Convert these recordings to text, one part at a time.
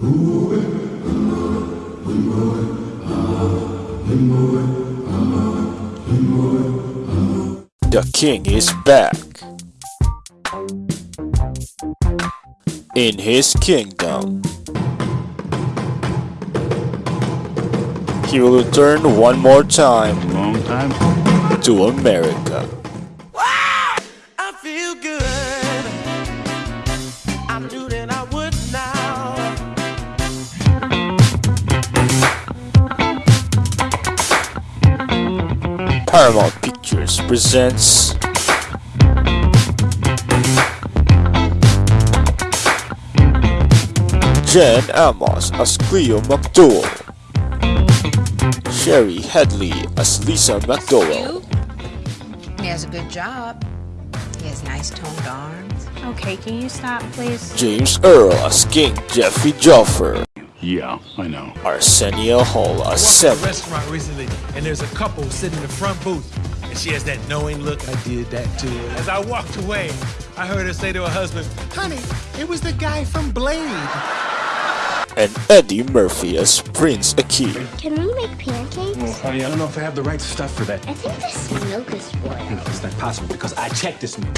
The king is back. In his kingdom. He will return one more time time. to America. Paramount Pictures presents John Amos as Cleo McDowell Shari Headley as Lisa McDowell He has a good job. He has nice toned arms. Okay, can you stop, please? James Earl as King Jaffe Joffer Yeah, I know. Arsenio Hall as walked to a Sam restaurant recently, and there's a couple sitting in the front booth, and she has that knowing look. I did that to her. As I walked away, I heard her say to her husband, "Honey, it was the guy from Blade." and Eddie Murphy as Prince Akeem. Can we make pancakes? Honey, I don't know if I have the right stuff for that. I think this milk is spoiled. No, it's not possible because I checked this milk.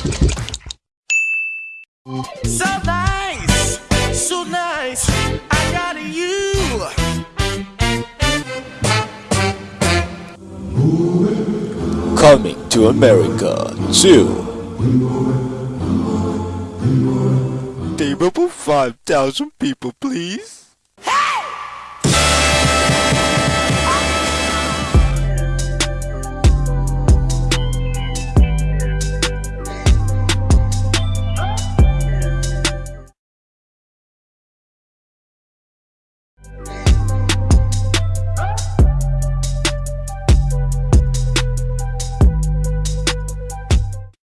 So nice, so nice. Coming to America 2 Table for 5,000 people please